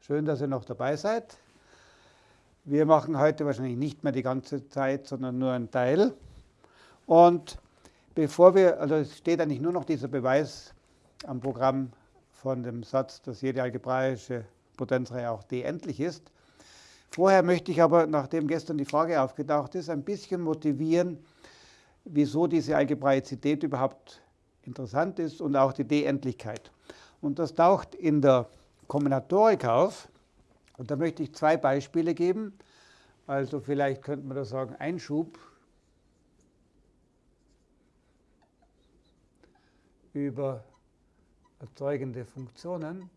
Schön, dass ihr noch dabei seid. Wir machen heute wahrscheinlich nicht mehr die ganze Zeit, sondern nur einen Teil. Und bevor wir, also es steht eigentlich nur noch dieser Beweis am Programm von dem Satz, dass jede algebraische Potenzreihe auch d endlich ist. Vorher möchte ich aber, nachdem gestern die Frage aufgetaucht ist, ein bisschen motivieren, wieso diese Algebraizität überhaupt interessant ist und auch die D-Endlichkeit. Und das taucht in der Kombinatorik auf. Und da möchte ich zwei Beispiele geben. Also vielleicht könnte man da sagen, Einschub über erzeugende Funktionen.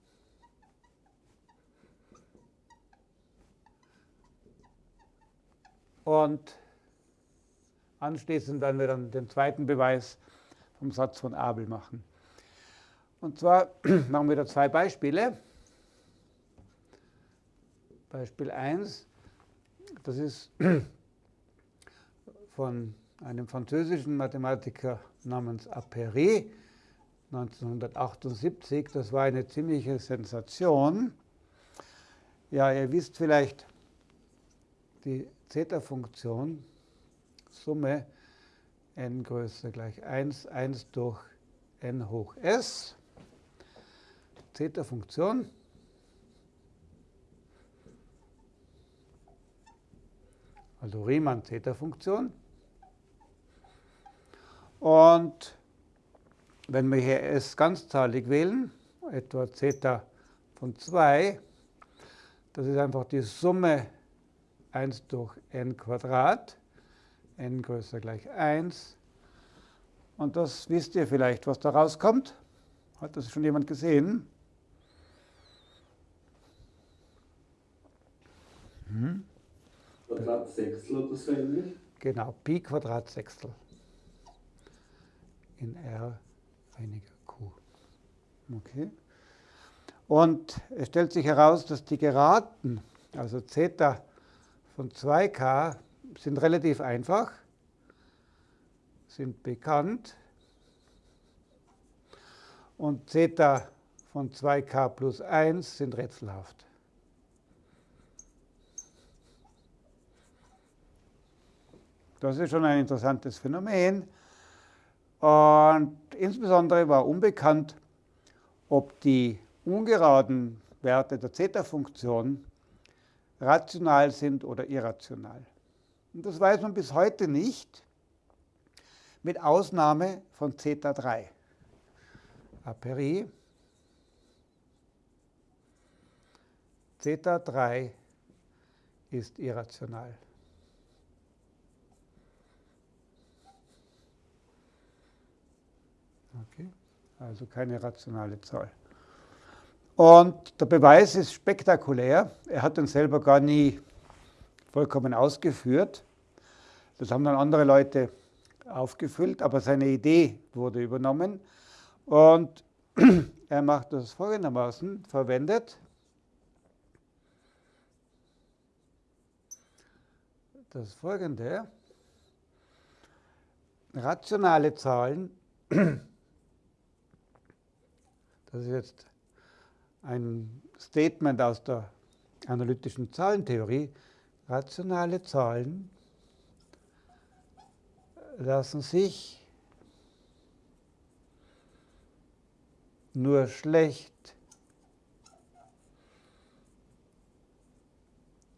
Und anschließend werden wir dann den zweiten Beweis vom Satz von Abel machen. Und zwar machen wir da zwei Beispiele. Beispiel 1, das ist von einem französischen Mathematiker namens Appéré, 1978. Das war eine ziemliche Sensation. Ja, ihr wisst vielleicht, die Zeta-Funktion, Summe n größer gleich 1, 1 durch n hoch s, Zeta-Funktion, also Riemann-Zeta-Funktion. Und wenn wir hier s ganzzahlig wählen, etwa Zeta von 2, das ist einfach die Summe 1 durch n Quadrat, n größer gleich 1. Und das wisst ihr vielleicht, was da rauskommt. Hat das schon jemand gesehen? Hm? Quadratsechstel oder so ähnlich? Genau, Pi Quadratsechstel in R weniger Q. Okay. Und es stellt sich heraus, dass die Geraden, also Zeta von 2k, sind relativ einfach, sind bekannt. Und Zeta von 2k plus 1 sind rätselhaft. Das ist schon ein interessantes Phänomen. Und insbesondere war unbekannt, ob die ungeraden Werte der Zeta-Funktion rational sind oder irrational. Und das weiß man bis heute nicht, mit Ausnahme von Zeta 3. Aperi. Zeta 3 ist irrational. Okay, also keine rationale Zahl. Und der Beweis ist spektakulär. Er hat den selber gar nie vollkommen ausgeführt. Das haben dann andere Leute aufgefüllt, aber seine Idee wurde übernommen. Und er macht das folgendermaßen, verwendet das folgende, rationale Zahlen, das ist jetzt ein Statement aus der analytischen Zahlentheorie, rationale Zahlen lassen sich nur schlecht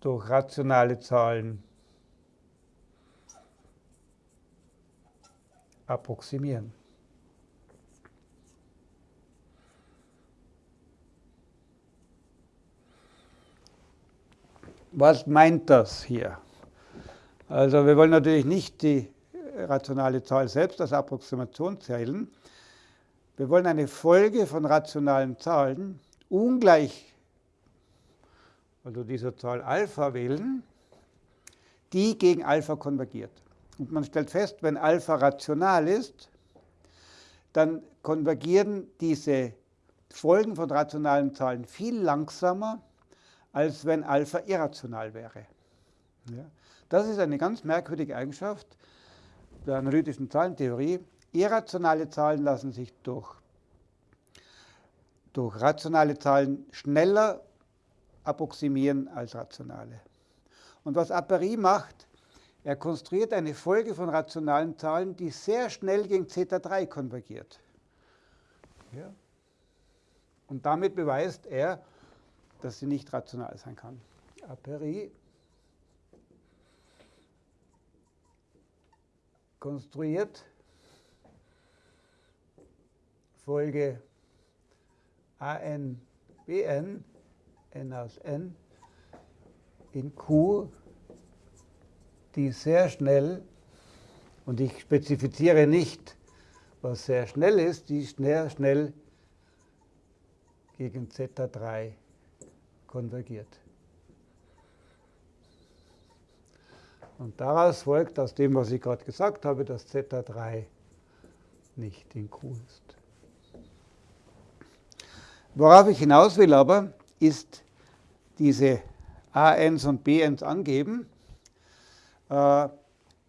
durch rationale Zahlen approximieren. Was meint das hier? Also wir wollen natürlich nicht die rationale Zahl selbst als Approximation zählen. Wir wollen eine Folge von rationalen Zahlen ungleich, also dieser Zahl Alpha wählen, die gegen Alpha konvergiert. Und man stellt fest, wenn Alpha rational ist, dann konvergieren diese Folgen von rationalen Zahlen viel langsamer als wenn Alpha irrational wäre. Ja. Das ist eine ganz merkwürdige Eigenschaft der analytischen Zahlentheorie. Irrationale Zahlen lassen sich durch, durch rationale Zahlen schneller approximieren als rationale. Und was Aperi macht, er konstruiert eine Folge von rationalen Zahlen, die sehr schnell gegen Zeta 3 konvergiert. Ja. Und damit beweist er, dass sie nicht rational sein kann. Aperi konstruiert Folge an bn, n aus n, in q, die sehr schnell, und ich spezifiziere nicht, was sehr schnell ist, die schnell, schnell gegen Zeta3 konvergiert. Und daraus folgt aus dem, was ich gerade gesagt habe, dass Zeta3 nicht in Q ist. Worauf ich hinaus will aber, ist diese ANs und BNs angeben. Äh,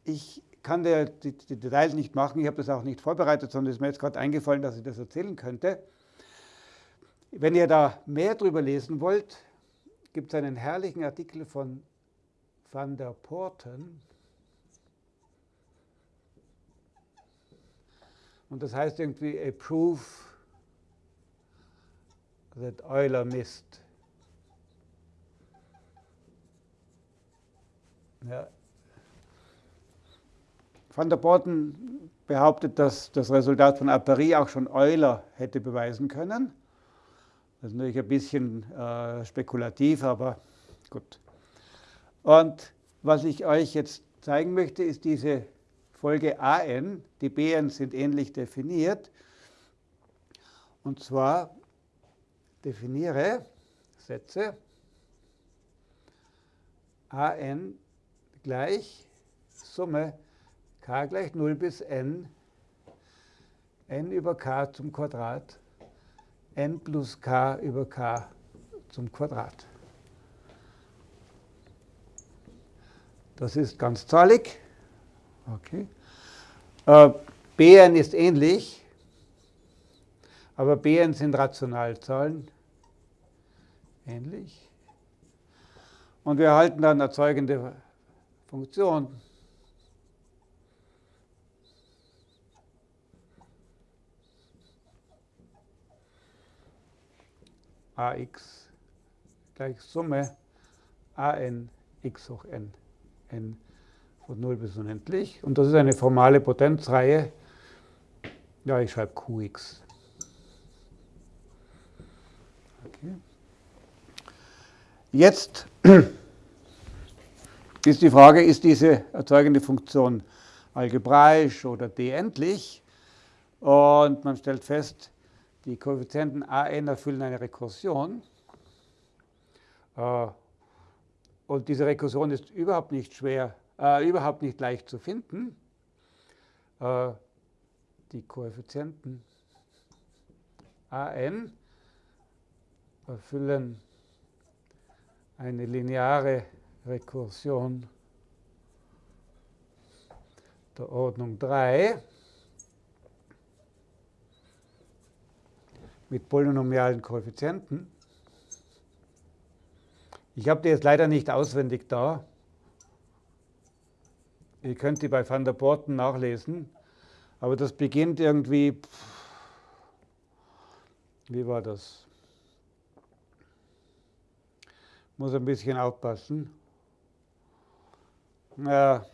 ich kann die, Details nicht machen, ich habe das auch nicht vorbereitet, sondern es ist mir jetzt gerade eingefallen, dass ich das erzählen könnte. Wenn ihr da mehr darüber lesen wollt, gibt es einen herrlichen Artikel von van der Porten. Und das heißt irgendwie a proof that Euler missed. Ja. Van der Porten behauptet, dass das Resultat von Aperi auch schon Euler hätte beweisen können. Das ist natürlich ein bisschen äh, spekulativ, aber gut. Und was ich euch jetzt zeigen möchte, ist diese Folge an. Die Bn sind ähnlich definiert. Und zwar definiere, Sätze, an gleich Summe k gleich 0 bis n, n über k zum Quadrat, n plus k über k zum Quadrat. Das ist ganzzahlig. Okay. Äh, Bn ist ähnlich, aber Bn sind Rationalzahlen ähnlich. Und wir erhalten dann erzeugende Funktion. Ax gleich Summe an x hoch n, n von 0 bis unendlich. Und das ist eine formale Potenzreihe. Ja, ich schreibe qx. Okay. Jetzt ist die Frage, ist diese erzeugende Funktion algebraisch oder d-endlich? Und man stellt fest, die Koeffizienten an erfüllen eine Rekursion. Äh, und diese Rekursion ist überhaupt nicht schwer, äh, überhaupt nicht leicht zu finden. Äh, die Koeffizienten an erfüllen eine lineare Rekursion der Ordnung 3 mit polynomialen Koeffizienten. Ich habe die jetzt leider nicht auswendig da. Ihr könnt die bei Van der Porten nachlesen. Aber das beginnt irgendwie, wie war das? Muss ein bisschen aufpassen. Ja.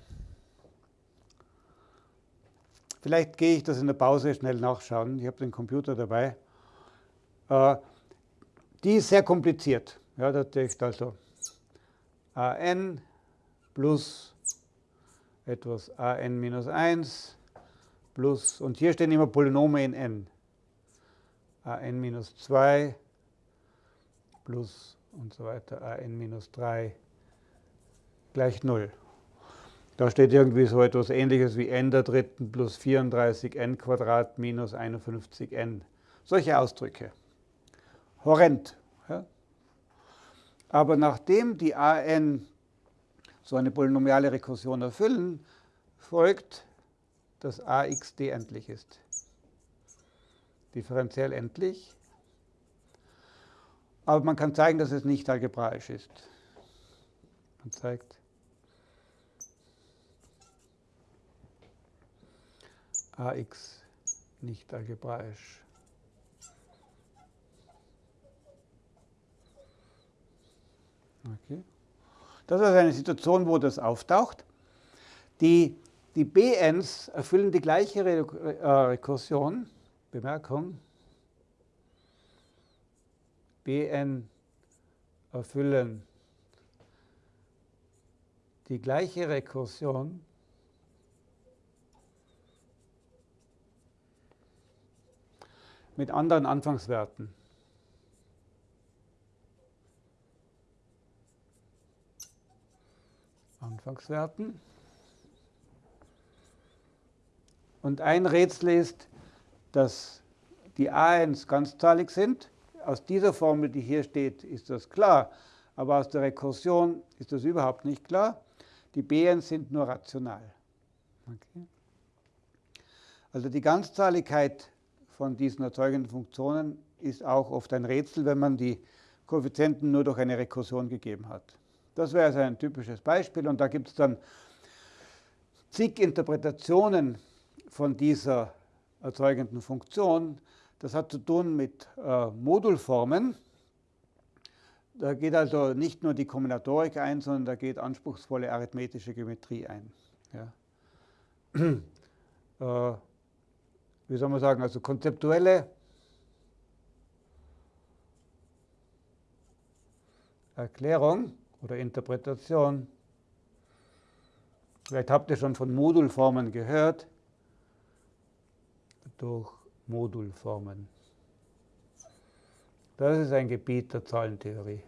Vielleicht gehe ich das in der Pause schnell nachschauen. Ich habe den Computer dabei. Äh, die ist sehr kompliziert. Ja, das ist also an plus etwas an minus 1 plus, und hier stehen immer Polynome in n. an minus 2 plus und so weiter, an minus 3 gleich 0. Da steht irgendwie so etwas ähnliches wie n der dritten plus 34n Quadrat minus 51n. Solche Ausdrücke. Horrend. Aber nachdem die an so eine polynomiale Rekursion erfüllen, folgt, dass ax d endlich ist. Differenziell endlich Aber man kann zeigen, dass es nicht algebraisch ist. Man zeigt ax nicht algebraisch. Okay. Das ist eine Situation, wo das auftaucht. Die, die BNs erfüllen die gleiche Re äh, Rekursion. Bemerkung. Bn erfüllen die gleiche Rekursion mit anderen Anfangswerten. Anfangswerten. Und ein Rätsel ist, dass die A1 ganzzahlig sind. Aus dieser Formel, die hier steht, ist das klar. Aber aus der Rekursion ist das überhaupt nicht klar. Die Bn sind nur rational. Okay. Also die Ganzzahligkeit von diesen erzeugenden Funktionen ist auch oft ein Rätsel, wenn man die Koeffizienten nur durch eine Rekursion gegeben hat. Das wäre also ein typisches Beispiel und da gibt es dann zig Interpretationen von dieser erzeugenden Funktion. Das hat zu tun mit äh, Modulformen. Da geht also nicht nur die Kombinatorik ein, sondern da geht anspruchsvolle arithmetische Geometrie ein. Ja. äh, wie soll man sagen, also konzeptuelle Erklärung oder Interpretation. Vielleicht habt ihr schon von Modulformen gehört. Durch Modulformen. Das ist ein Gebiet der Zahlentheorie.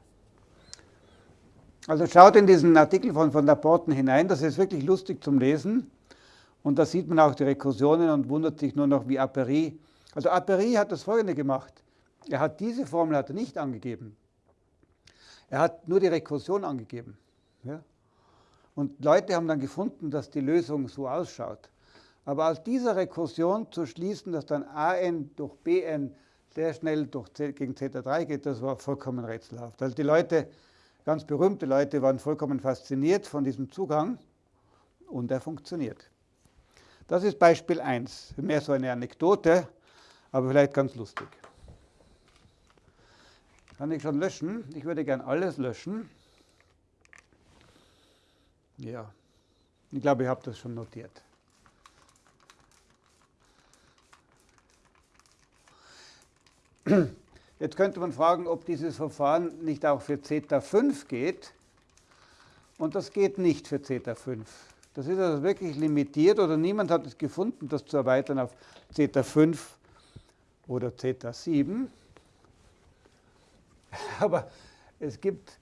Also schaut in diesen Artikel von, von der Porten hinein, das ist wirklich lustig zum Lesen. Und da sieht man auch die Rekursionen und wundert sich nur noch, wie Aperi. Also Aperi hat das folgende gemacht. Er hat diese Formel hat er nicht angegeben. Er hat nur die Rekursion angegeben. Ja? Und Leute haben dann gefunden, dass die Lösung so ausschaut. Aber aus dieser Rekursion zu schließen, dass dann an durch bn sehr schnell durch C, gegen Zeta3 geht, das war vollkommen rätselhaft. Also die Leute, ganz berühmte Leute, waren vollkommen fasziniert von diesem Zugang und er funktioniert. Das ist Beispiel 1. Mehr so eine Anekdote, aber vielleicht ganz lustig. Kann ich schon löschen? Ich würde gern alles löschen. Ja, ich glaube, ich habe das schon notiert. Jetzt könnte man fragen, ob dieses Verfahren nicht auch für Zeta 5 geht. Und das geht nicht für Zeta 5. Das ist also wirklich limitiert oder niemand hat es gefunden, das zu erweitern auf Zeta 5 oder Zeta 7. Aber es gibt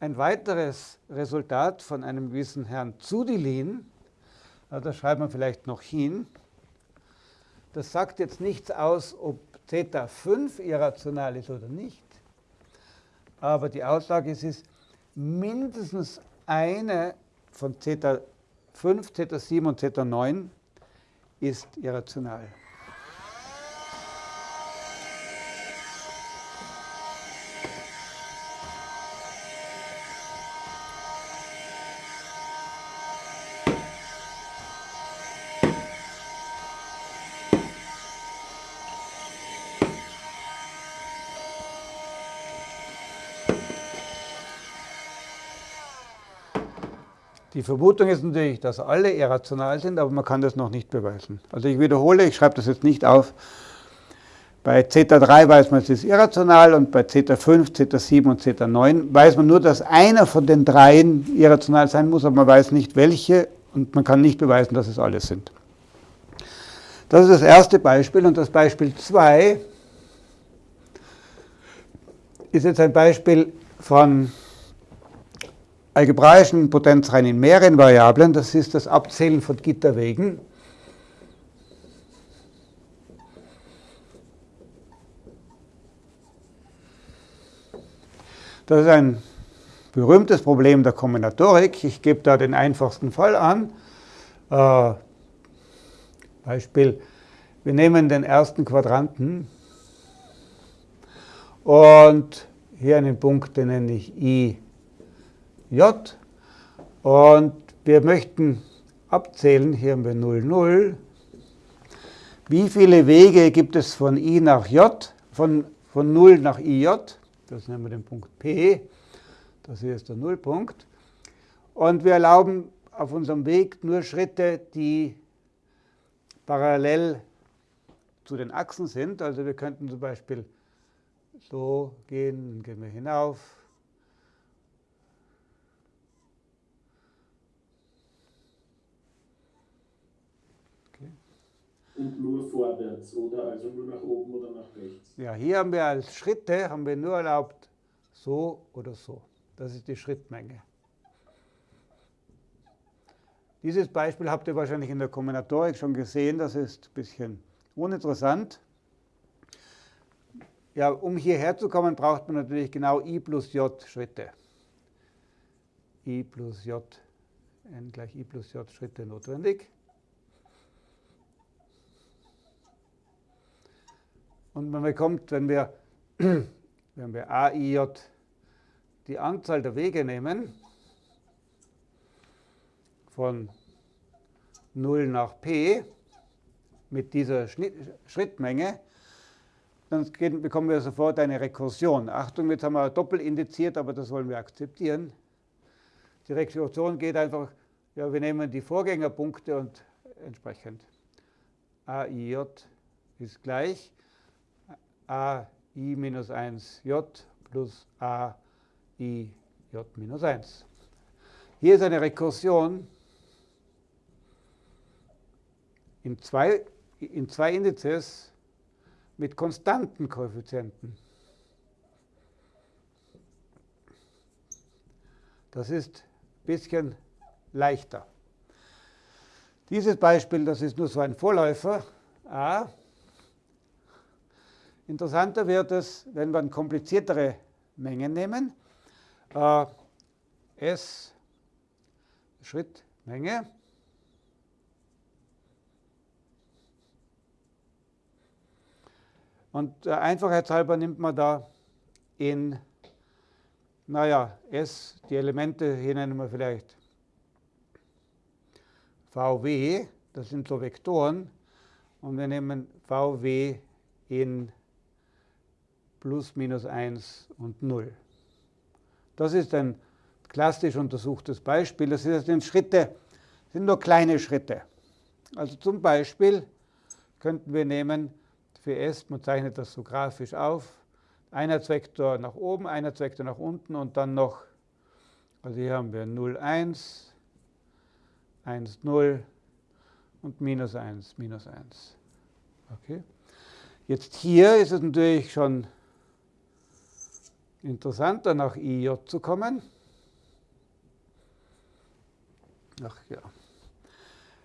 ein weiteres Resultat von einem gewissen Herrn Zudilin, das schreibt man vielleicht noch hin. Das sagt jetzt nichts aus, ob Zeta 5 irrational ist oder nicht. Aber die Aussage ist, ist mindestens eine von Zeta 5, Zeta7 und Zeta9 ist irrational. Die Vermutung ist natürlich, dass alle irrational sind, aber man kann das noch nicht beweisen. Also ich wiederhole, ich schreibe das jetzt nicht auf. Bei Zeta3 weiß man, es ist irrational und bei Zeta5, Zeta7 und Zeta9 weiß man nur, dass einer von den dreien irrational sein muss, aber man weiß nicht welche und man kann nicht beweisen, dass es alle sind. Das ist das erste Beispiel und das Beispiel 2 ist jetzt ein Beispiel von algebraischen Potenzreihen in mehreren Variablen, das ist das Abzählen von Gitterwegen. Das ist ein berühmtes Problem der Kombinatorik. Ich gebe da den einfachsten Fall an. Äh, Beispiel, wir nehmen den ersten Quadranten und hier einen Punkt, den nenne ich i, j. Und wir möchten abzählen, hier haben wir 0, 0. Wie viele Wege gibt es von i nach j, von, von 0 nach ij? Das nennen wir den Punkt P. Das hier ist der Nullpunkt. Und wir erlauben auf unserem Weg nur Schritte, die parallel zu den Achsen sind. Also wir könnten zum Beispiel so gehen, dann gehen wir hinauf. Und nur vorwärts, oder? Also nur nach oben oder nach rechts? Ja, hier haben wir als Schritte, haben wir nur erlaubt, so oder so. Das ist die Schrittmenge. Dieses Beispiel habt ihr wahrscheinlich in der Kombinatorik schon gesehen, das ist ein bisschen uninteressant. Ja, um hierher zu kommen, braucht man natürlich genau i plus j Schritte. i plus j, n gleich i plus j Schritte notwendig. Und man bekommt, wenn wir, wenn wir a, i, j die Anzahl der Wege nehmen, von 0 nach p mit dieser Schrittmenge, dann bekommen wir sofort eine Rekursion. Achtung, jetzt haben wir doppelt indiziert, aber das wollen wir akzeptieren. Die Rekursion geht einfach, ja, wir nehmen die Vorgängerpunkte und entsprechend AIJ ist gleich AI minus 1J plus AIJ minus 1. Hier ist eine Rekursion in zwei, in zwei Indizes mit konstanten Koeffizienten. Das ist ein bisschen leichter. Dieses Beispiel, das ist nur so ein Vorläufer, A. Interessanter wird es, wenn wir kompliziertere Mengen nehmen. Äh, S Schrittmenge Und der Einfachheitshalber nimmt man da in, naja, S, die Elemente, hier nennen wir vielleicht VW, das sind so Vektoren, und wir nehmen VW in plus minus 1 und 0. Das ist ein klassisch untersuchtes Beispiel. Das sind Schritte, sind nur kleine Schritte. Also zum Beispiel könnten wir nehmen für S, man zeichnet das so grafisch auf, Einheitsvektor nach oben, Einheitsvektor nach unten und dann noch, also hier haben wir 0, 1, 1, 0 und minus 1, minus 1. Okay. Jetzt hier ist es natürlich schon interessanter, nach IJ zu kommen. Ach ja.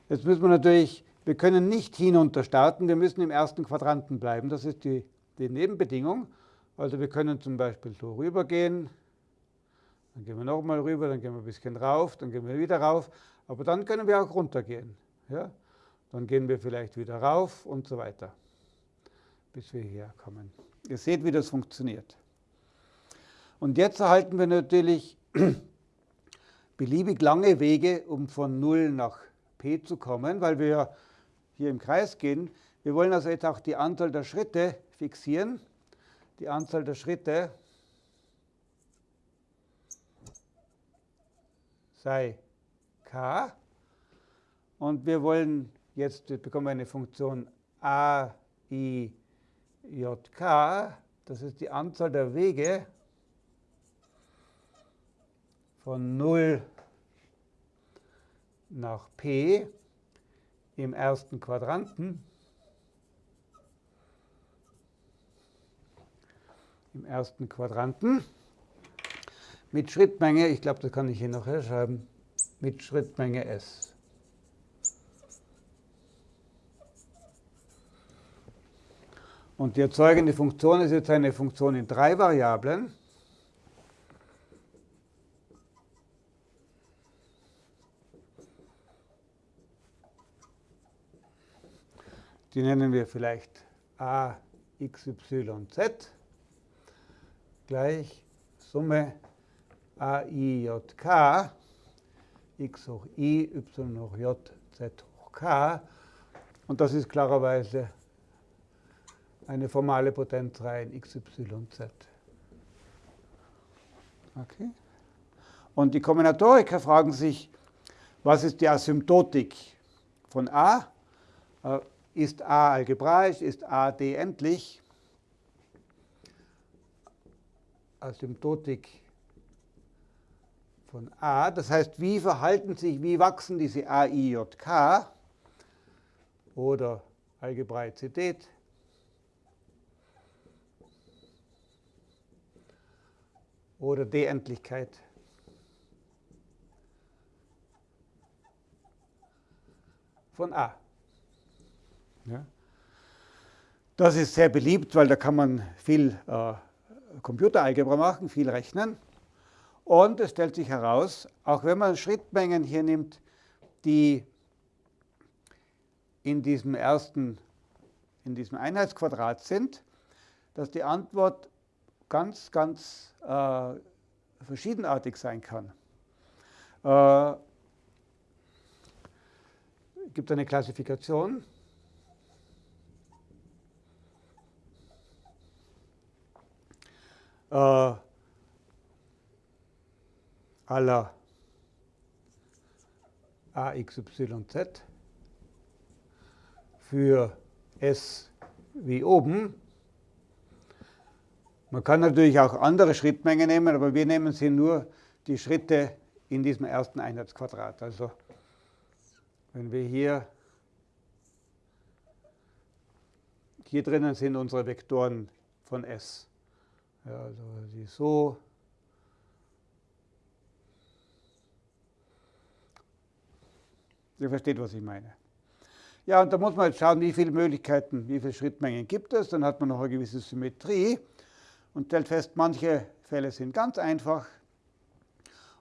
Jetzt müssen wir natürlich wir können nicht hinunter starten, wir müssen im ersten Quadranten bleiben. Das ist die, die Nebenbedingung. Also wir können zum Beispiel so rübergehen, dann gehen wir nochmal rüber, dann gehen wir ein bisschen rauf, dann gehen wir wieder rauf, aber dann können wir auch runtergehen. Ja? Dann gehen wir vielleicht wieder rauf und so weiter, bis wir hierher kommen. Ihr seht, wie das funktioniert. Und jetzt erhalten wir natürlich beliebig lange Wege, um von 0 nach p zu kommen, weil wir hier im Kreis gehen. Wir wollen also jetzt auch die Anzahl der Schritte fixieren. Die Anzahl der Schritte sei k. Und wir wollen jetzt, wir bekommen eine Funktion a, i, j, k. Das ist die Anzahl der Wege von 0 nach p im ersten Quadranten. Im ersten Quadranten mit Schrittmenge, ich glaube, das kann ich hier noch herschreiben, mit Schrittmenge s. Und die erzeugende Funktion ist jetzt eine Funktion in drei Variablen. Die nennen wir vielleicht a, x, y, z. gleich Summe AIJK x hoch i, y hoch j, z hoch k. Und das ist klarerweise eine formale Potenzreihe in x, y, z. Okay. Und die Kombinatoriker fragen sich, was ist die Asymptotik von A? Ist A algebraisch? Ist A d-endlich? Asymptotik von A. Das heißt, wie verhalten sich, wie wachsen diese A, I, J, K oder Algebraizität oder D-Endlichkeit. von A. Ja. Das ist sehr beliebt, weil da kann man viel äh, Computeralgebra machen, viel rechnen. Und es stellt sich heraus, auch wenn man Schrittmengen hier nimmt, die in diesem ersten, in diesem Einheitsquadrat sind, dass die Antwort ganz, ganz äh, verschiedenartig sein kann. Äh, gibt eine Klassifikation. Äh, aller AXYZ für S wie oben. Man kann natürlich auch andere Schrittmengen nehmen, aber wir nehmen sie nur die Schritte in diesem ersten Einheitsquadrat. Also wenn wir hier, hier drinnen sind unsere Vektoren von S. Ja, also die so. Ihr versteht, was ich meine. Ja, und da muss man jetzt schauen, wie viele Möglichkeiten, wie viele Schrittmengen gibt es. Dann hat man noch eine gewisse Symmetrie und stellt fest, manche Fälle sind ganz einfach.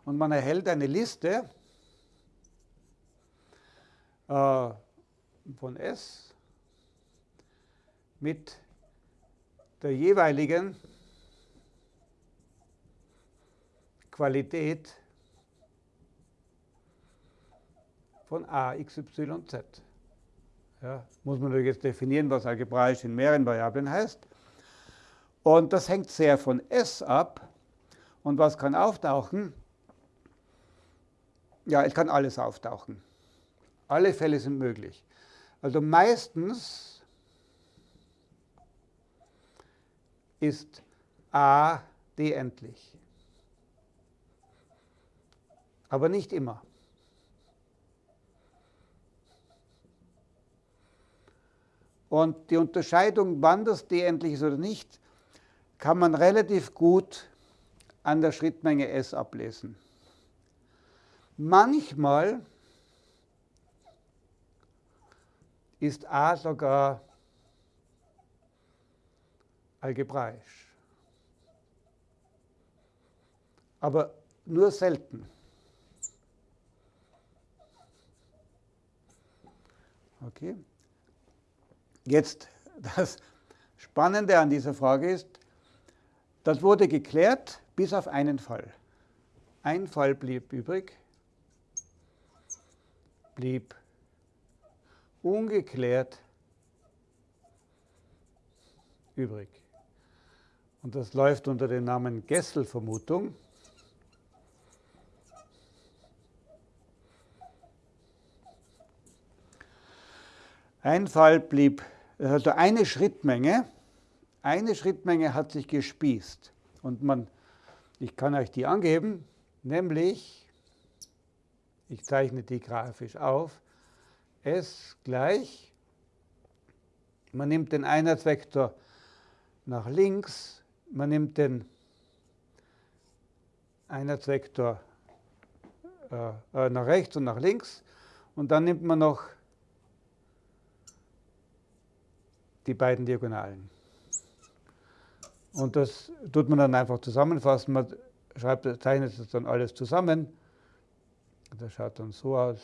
Und man erhält eine Liste äh, von S mit der jeweiligen Qualität von a, x, y, z. Ja, muss man jetzt definieren, was algebraisch in mehreren Variablen heißt. Und das hängt sehr von S ab. Und was kann auftauchen? Ja, es kann alles auftauchen. Alle Fälle sind möglich. Also meistens ist A d-endlich. Aber nicht immer. Und die Unterscheidung, wann das d-endlich ist oder nicht, kann man relativ gut an der Schrittmenge S ablesen. Manchmal ist A sogar algebraisch. Aber nur selten. Okay. Jetzt das Spannende an dieser Frage ist, das wurde geklärt bis auf einen Fall. Ein Fall blieb übrig, blieb ungeklärt übrig. Und das läuft unter dem Namen Gessel-Vermutung. Ein Fall blieb, also eine Schrittmenge, eine Schrittmenge hat sich gespießt. Und man, ich kann euch die angeben, nämlich, ich zeichne die grafisch auf, S gleich, man nimmt den Einheitsvektor nach links, man nimmt den Einheitsvektor äh, äh, nach rechts und nach links und dann nimmt man noch die beiden Diagonalen. Und das tut man dann einfach zusammenfassen. Man schreibt, zeichnet das dann alles zusammen. Das schaut dann so aus.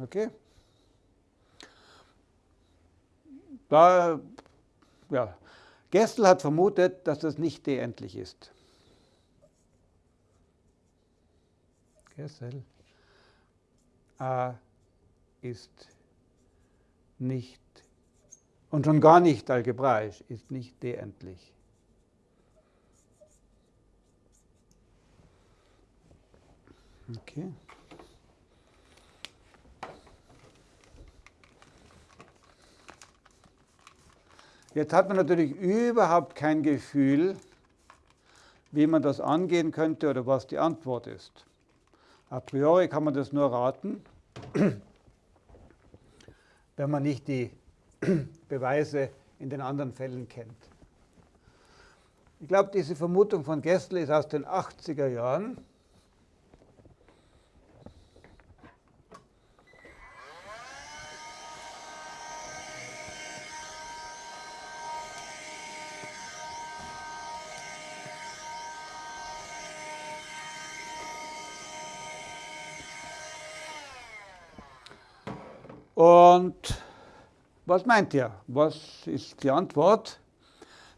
Okay? da, ja, Gestel hat vermutet, dass das nicht d-endlich ist. Gestel A ist nicht und schon gar nicht algebraisch, ist nicht d-endlich. Okay. Jetzt hat man natürlich überhaupt kein Gefühl, wie man das angehen könnte oder was die Antwort ist. A priori kann man das nur raten, wenn man nicht die Beweise in den anderen Fällen kennt. Ich glaube, diese Vermutung von Gessler ist aus den 80er Jahren. Und was meint ihr? Was ist die Antwort?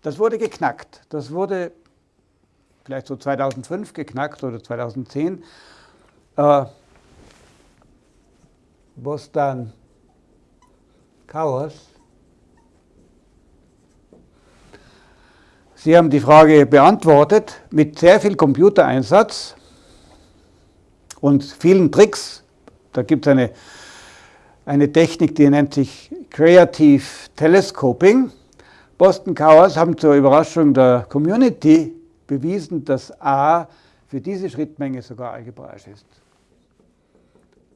Das wurde geknackt. Das wurde vielleicht so 2005 geknackt oder 2010, äh, was dann Chaos. Sie haben die Frage beantwortet mit sehr viel Computereinsatz und vielen Tricks. Da gibt es eine eine Technik, die nennt sich Creative Telescoping. Boston Chaos haben zur Überraschung der Community bewiesen, dass A für diese Schrittmenge sogar algebraisch ist.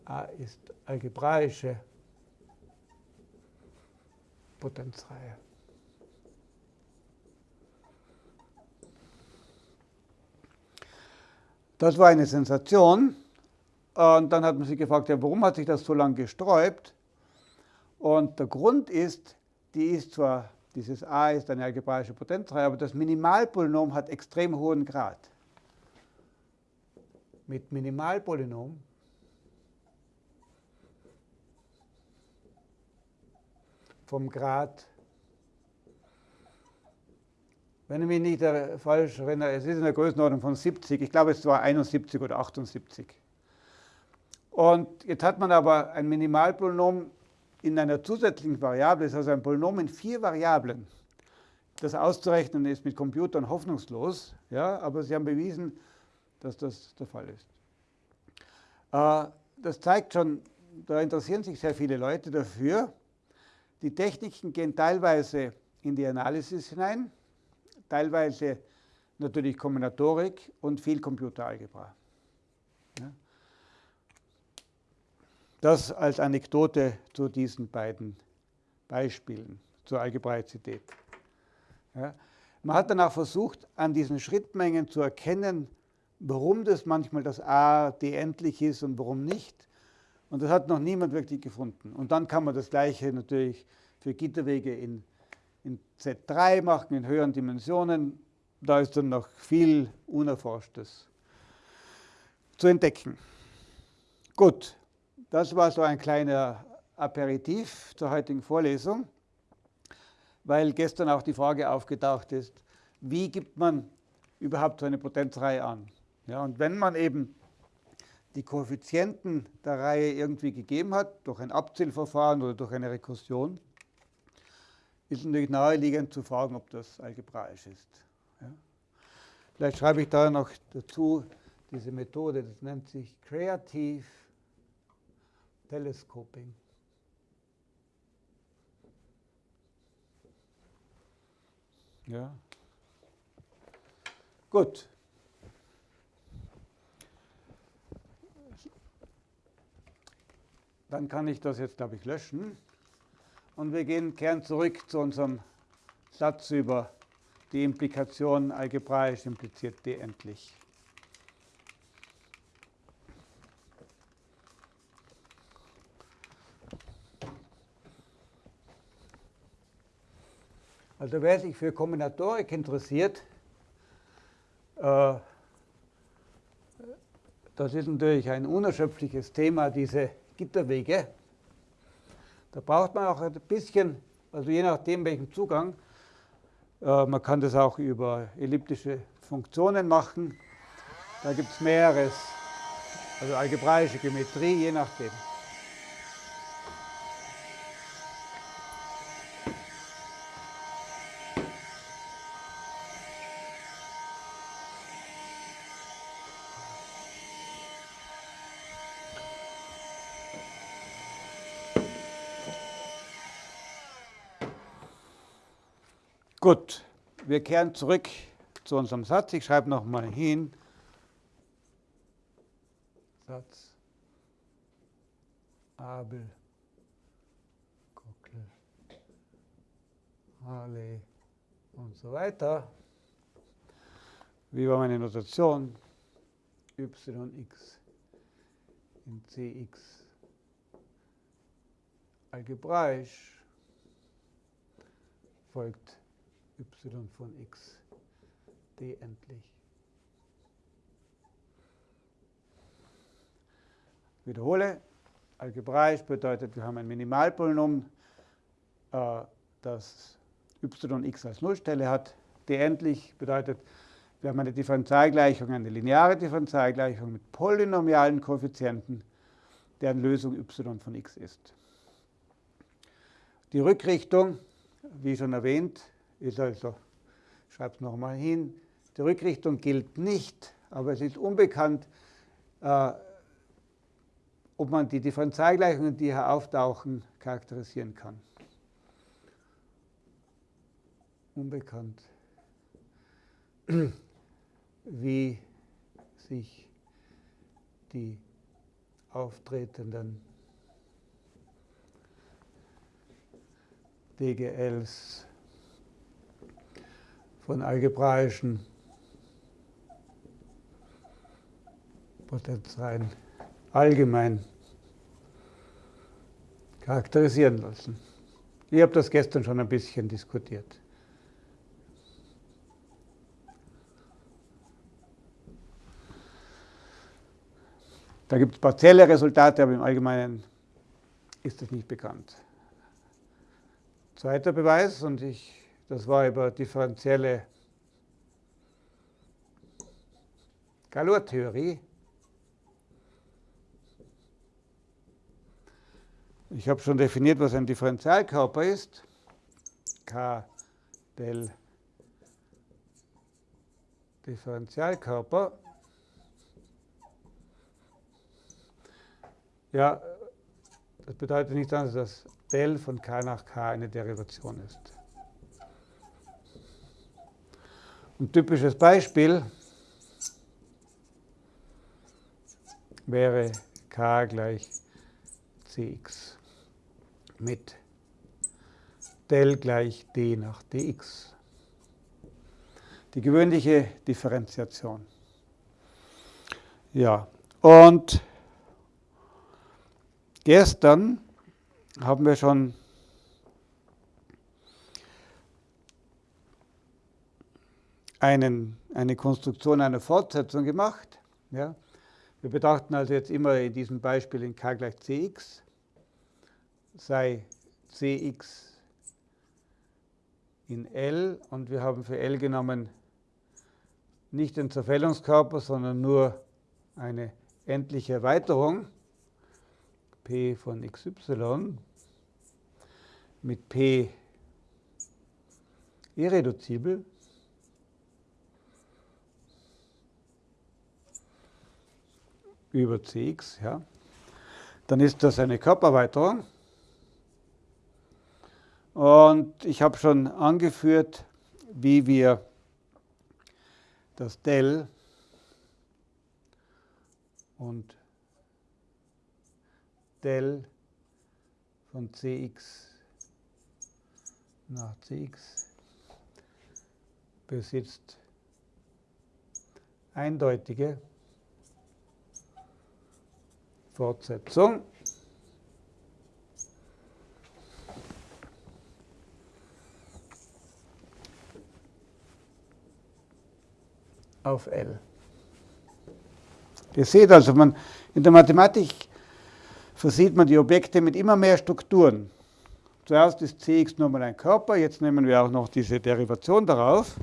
A ist algebraische Potenzreihe. Das war eine Sensation. Und dann hat man sich gefragt, ja, warum hat sich das so lange gesträubt? Und der Grund ist, die ist zwar, dieses a ist eine algebraische Potenzreihe, aber das Minimalpolynom hat extrem hohen Grad. Mit Minimalpolynom vom Grad, wenn ich mich nicht falsch erinnere, es ist in der Größenordnung von 70, ich glaube es war 71 oder 78. Und jetzt hat man aber ein Minimalpolynom in einer zusätzlichen Variable, ist also ein Polynom in vier Variablen. Das auszurechnen ist mit Computern hoffnungslos, ja, aber sie haben bewiesen, dass das der Fall ist. Äh, das zeigt schon, da interessieren sich sehr viele Leute dafür. Die Techniken gehen teilweise in die Analysis hinein, teilweise natürlich Kombinatorik und viel Computeralgebra. Das als Anekdote zu diesen beiden Beispielen zur Algebraizität. Ja. Man hat dann auch versucht, an diesen Schrittmengen zu erkennen, warum das manchmal das A D endlich ist und warum nicht. Und das hat noch niemand wirklich gefunden. Und dann kann man das Gleiche natürlich für Gitterwege in, in Z3 machen, in höheren Dimensionen. Da ist dann noch viel Unerforschtes zu entdecken. Gut, das war so ein kleiner Aperitif zur heutigen Vorlesung, weil gestern auch die Frage aufgetaucht ist, wie gibt man überhaupt so eine Potenzreihe an? Ja, und wenn man eben die Koeffizienten der Reihe irgendwie gegeben hat, durch ein Abzählverfahren oder durch eine Rekursion, ist natürlich naheliegend zu fragen, ob das algebraisch ist. Ja. Vielleicht schreibe ich da noch dazu diese Methode, das nennt sich Creative Telescoping. Ja. Gut. Dann kann ich das jetzt, glaube ich, löschen. Und wir gehen, kehren zurück zu unserem Satz über die Implikation algebraisch impliziert d endlich. Also wer sich für Kombinatorik interessiert, äh, das ist natürlich ein unerschöpfliches Thema, diese Gitterwege. Da braucht man auch ein bisschen also je nachdem welchen Zugang. Äh, man kann das auch über elliptische Funktionen machen. Da gibt es mehreres, also algebraische Geometrie, je nachdem. Gut, wir kehren zurück zu unserem Satz. Ich schreibe nochmal hin. Satz. Abel, Gockel, Harley und so weiter. Wie war meine Notation? yx in cx algebraisch folgt y von x d endlich. Wiederhole, algebraisch bedeutet, wir haben ein Minimalpolynom, äh, das yx als Nullstelle hat. d endlich bedeutet, wir haben eine Differentialgleichung, eine lineare Differentialgleichung mit polynomialen Koeffizienten, deren Lösung y von x ist. Die Rückrichtung, wie schon erwähnt, ist also, es nochmal hin, die Rückrichtung gilt nicht, aber es ist unbekannt, äh, ob man die Differentialgleichungen, die hier auftauchen, charakterisieren kann. Unbekannt, wie sich die auftretenden DGLs von algebraischen Potenzreihen allgemein charakterisieren lassen. Ich habe das gestern schon ein bisschen diskutiert. Da gibt es partielle Resultate, aber im Allgemeinen ist das nicht bekannt. Zweiter Beweis, und ich das war über differenzielle Galois-Theorie. Ich habe schon definiert, was ein Differentialkörper ist. K del Differentialkörper. Ja, das bedeutet nicht, dass del von k nach k eine Derivation ist. Ein typisches Beispiel wäre k gleich cx mit del gleich d nach dx. Die gewöhnliche Differenziation. Ja, und gestern haben wir schon einen, eine Konstruktion einer Fortsetzung gemacht. Ja. Wir betrachten also jetzt immer in diesem Beispiel in k gleich cx, sei cx in L und wir haben für L genommen nicht den Zerfällungskörper, sondern nur eine endliche Erweiterung p von xy mit p irreduzibel über Cx, ja, dann ist das eine Körpererweiterung. Und ich habe schon angeführt, wie wir das Del und Del von Cx nach Cx besitzt eindeutige Fortsetzung. auf L. Ihr seht also, man, in der Mathematik versieht man die Objekte mit immer mehr Strukturen. zuerst ist Cx nur mal ein Körper, jetzt nehmen wir auch noch diese Derivation darauf.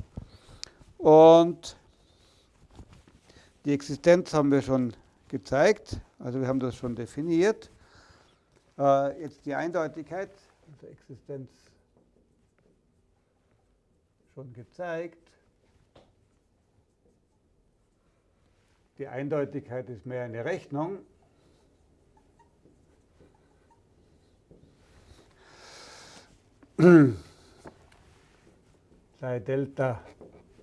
Und die Existenz haben wir schon gezeigt, also wir haben das schon definiert. Äh, jetzt die Eindeutigkeit, also Existenz schon gezeigt. Die Eindeutigkeit ist mehr eine Rechnung. sei Delta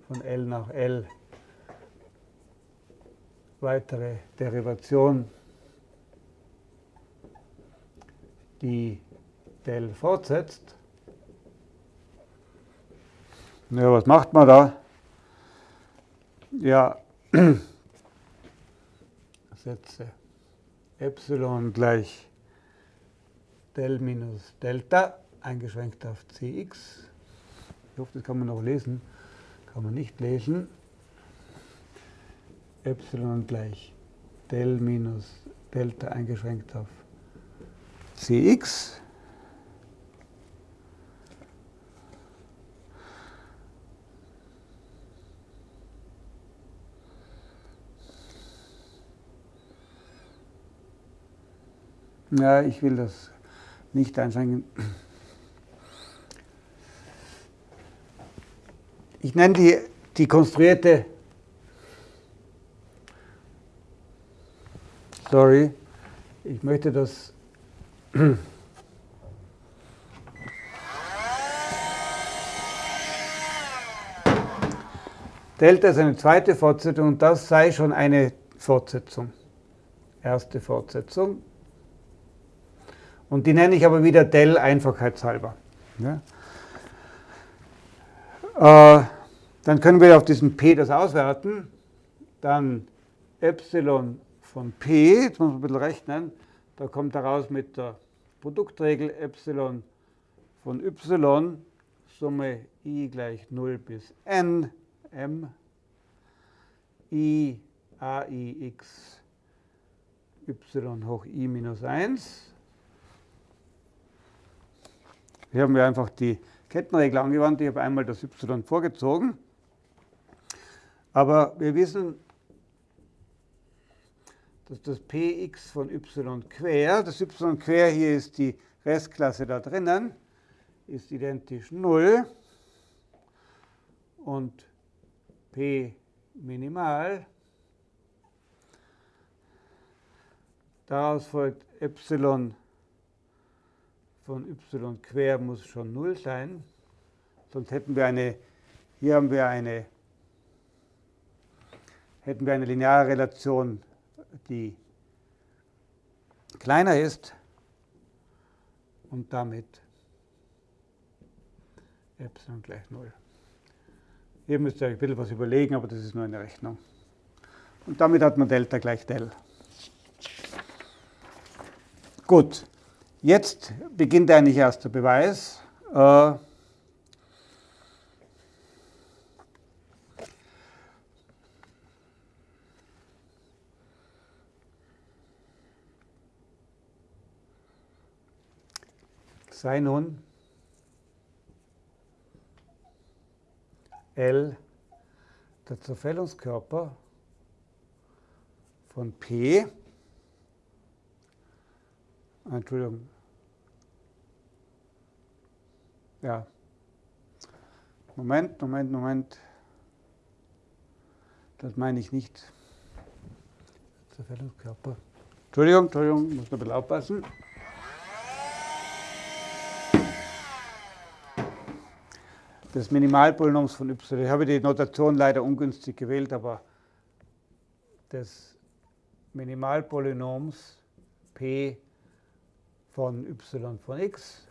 von L nach L weitere Derivation, die Del fortsetzt. Ja, was macht man da? Ja, setze Epsilon gleich Del minus Delta eingeschränkt auf Cx. Ich hoffe, das kann man noch lesen. Kann man nicht lesen. Epsilon gleich Del minus Delta eingeschränkt auf Cx. Ja, ich will das nicht einschränken. Ich nenne die, die konstruierte, sorry, ich möchte das Delta ist eine zweite Fortsetzung und das sei schon eine Fortsetzung. Erste Fortsetzung. Und die nenne ich aber wieder Del einfachheitshalber. Ja. Äh, dann können wir auf diesem P das auswerten. Dann Epsilon von P, jetzt muss man ein bisschen rechnen, da kommt heraus mit der Produktregel Epsilon von Y, Summe i gleich 0 bis n, m, i a i x y hoch i minus 1. Hier haben wir einfach die Kettenregel angewandt. Ich habe einmal das y vorgezogen. Aber wir wissen, dass das px von y quer, das y quer hier ist die Restklasse da drinnen, ist identisch 0 und p minimal. Daraus folgt Epsilon von y quer muss schon 0 sein. Sonst hätten wir eine, hier haben wir eine, hätten wir eine lineare Relation, die kleiner ist und damit Epsilon gleich 0. Hier müsst ihr euch ein bisschen was überlegen, aber das ist nur eine Rechnung. Und damit hat man Delta gleich Del. Gut. Jetzt beginnt eigentlich erst der Beweis. Äh, sei nun L der Zerfällungskörper von P Entschuldigung. Ja. Moment, Moment, Moment. Das meine ich nicht. Zerfällungskörper. Entschuldigung, Entschuldigung, muss noch ein bisschen aufpassen. Des Minimalpolynoms von y. Ich habe die Notation leider ungünstig gewählt, aber des Minimalpolynoms p von y von x.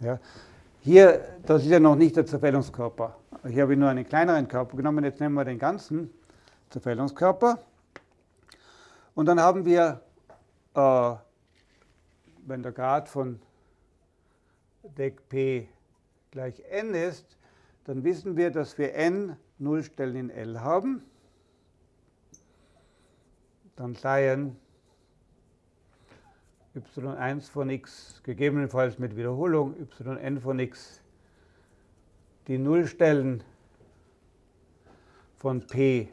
Ja. Hier, das ist ja noch nicht der Zerfällungskörper. Hier habe ich nur einen kleineren Körper genommen. Jetzt nehmen wir den ganzen Zerfällungskörper. Und dann haben wir, äh, wenn der Grad von Deck P gleich n ist, dann wissen wir, dass wir n Nullstellen in L haben. Dann seien y1 von x, gegebenenfalls mit Wiederholung yn von x, die Nullstellen von P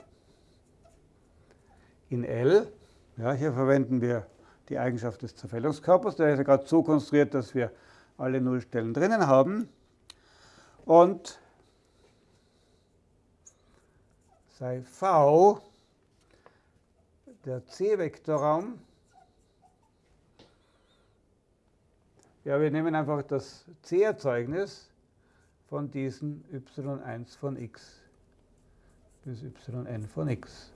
in L. Ja, hier verwenden wir die Eigenschaft des Zerfällungskörpers. Der ist ja gerade so konstruiert, dass wir alle Nullstellen drinnen haben. Und sei V der C-Vektorraum. Ja, wir nehmen einfach das C-Erzeugnis von diesen y1 von x bis yn von x.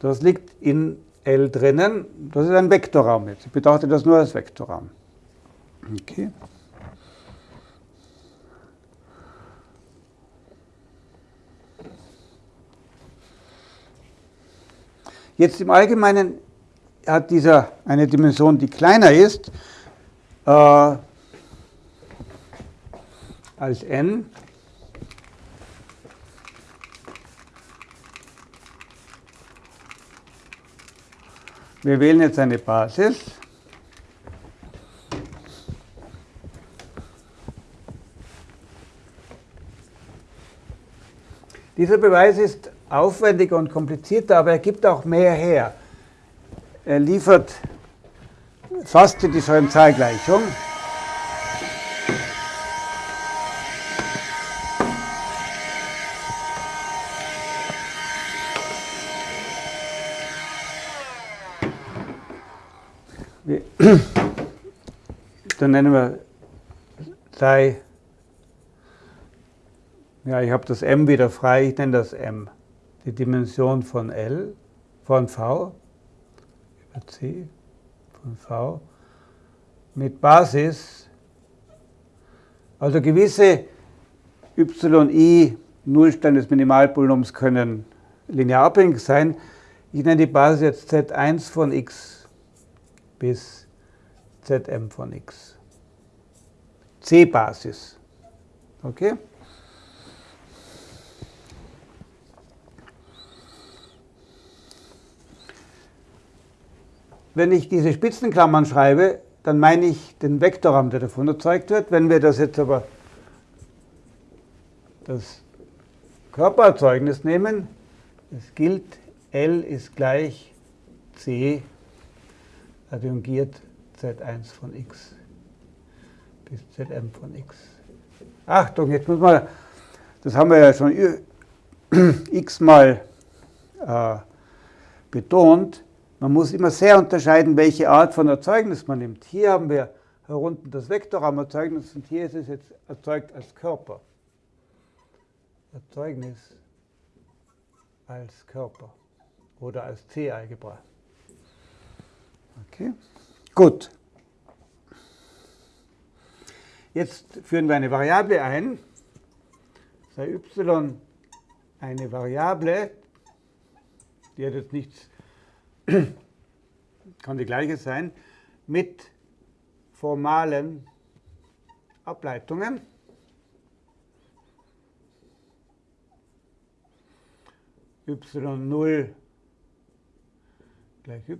Das liegt in L drinnen. Das ist ein Vektorraum jetzt. Ich betrachte das nur als Vektorraum. Okay. Jetzt im Allgemeinen hat dieser eine Dimension, die kleiner ist äh, als n Wir wählen jetzt eine Basis. Dieser Beweis ist aufwendiger und komplizierter, aber er gibt auch mehr her. Er liefert fast die Differentialgleichung. Dann nennen wir sei, ja, ich habe das m wieder frei, ich nenne das m, die Dimension von L, von V, über C, von V, mit Basis, also gewisse yi Nullstellen des Minimalpolynoms können linear abhängig sein. Ich nenne die Basis jetzt z1 von x bis Zm von x. C-Basis. Okay? Wenn ich diese Spitzenklammern schreibe, dann meine ich den Vektorraum, der davon erzeugt wird. Wenn wir das jetzt aber das Körpererzeugnis nehmen, es gilt, L ist gleich C adjungiert z1 von x bis zm von x. Achtung, jetzt muss man, das haben wir ja schon x-mal äh, betont, man muss immer sehr unterscheiden, welche Art von Erzeugnis man nimmt. Hier haben wir herunten das Vektorraumerzeugnis und hier ist es jetzt erzeugt als Körper. Erzeugnis als Körper oder als C-Algebra. Okay, gut. Jetzt führen wir eine Variable ein. Sei y eine Variable, die hat jetzt nichts, kann die gleiche sein, mit formalen Ableitungen. y0 gleich y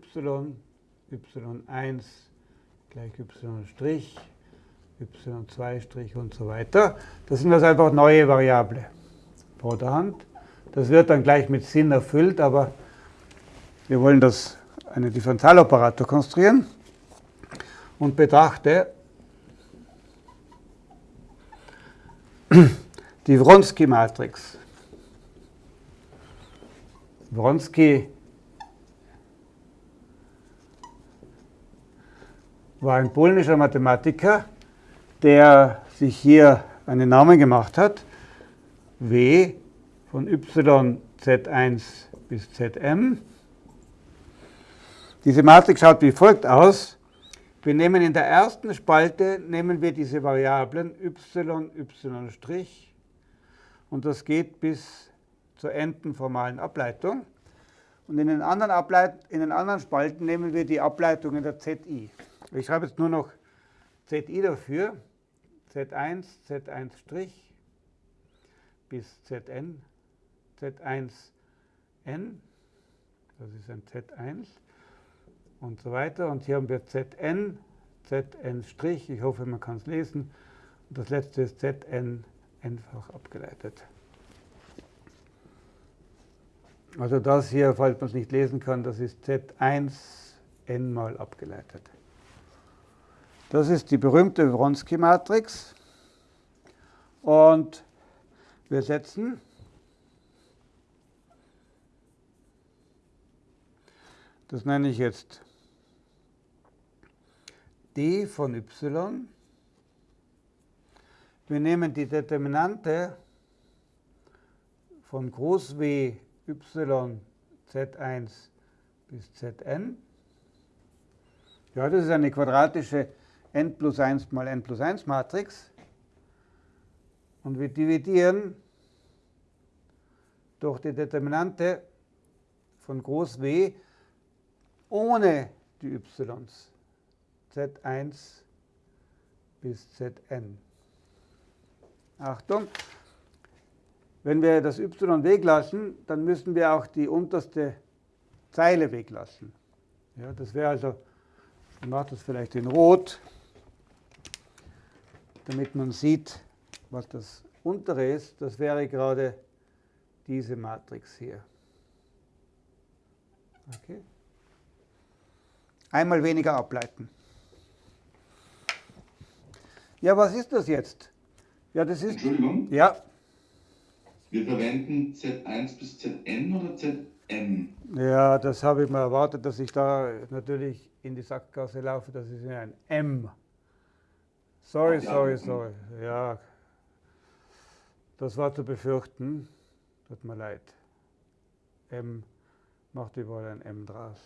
y1 gleich y', y2' und so weiter. Das sind also einfach neue Variable vor der Hand. Das wird dann gleich mit Sinn erfüllt, aber wir wollen das einen Differentialoperator konstruieren und betrachte die Wronski-Matrix. Wronski war ein polnischer Mathematiker, der sich hier einen Namen gemacht hat. W von y z1 bis zm. Diese Matrix schaut wie folgt aus. Wir nehmen in der ersten Spalte nehmen wir diese Variablen y, y' und das geht bis zur endenformalen Ableitung. Und in den, anderen Ableit in den anderen Spalten nehmen wir die Ableitungen der zi. Ich schreibe jetzt nur noch Zi dafür, Z1, Z1' bis Zn, Z1n, das ist ein Z1, und so weiter. Und hier haben wir Zn, Zn', ich hoffe, man kann es lesen. Und das letzte ist Zn einfach abgeleitet. Also das hier, falls man es nicht lesen kann, das ist Z1 n mal abgeleitet. Das ist die berühmte Wronski-Matrix. Und wir setzen das nenne ich jetzt d von y. Wir nehmen die Determinante von Groß W y z1 bis zn. Ja, das ist eine quadratische n plus 1 mal n plus 1 Matrix. Und wir dividieren durch die Determinante von Groß W ohne die y's z1 bis zn. Achtung, wenn wir das y weglassen, dann müssen wir auch die unterste Zeile weglassen. Ja, das wäre also, ich mache das vielleicht in Rot, damit man sieht, was das untere ist. Das wäre gerade diese Matrix hier. Okay. Einmal weniger ableiten. Ja, was ist das jetzt? Ja, das ist. Entschuldigung? Ja. Wir verwenden Z1 bis Zn oder Zm? Ja, das habe ich mal erwartet, dass ich da natürlich in die Sackgasse laufe. Das ist ein M. Sorry, Ach, ja. sorry, sorry. Ja, das war zu befürchten. Tut mir leid. M macht überall ein M draus.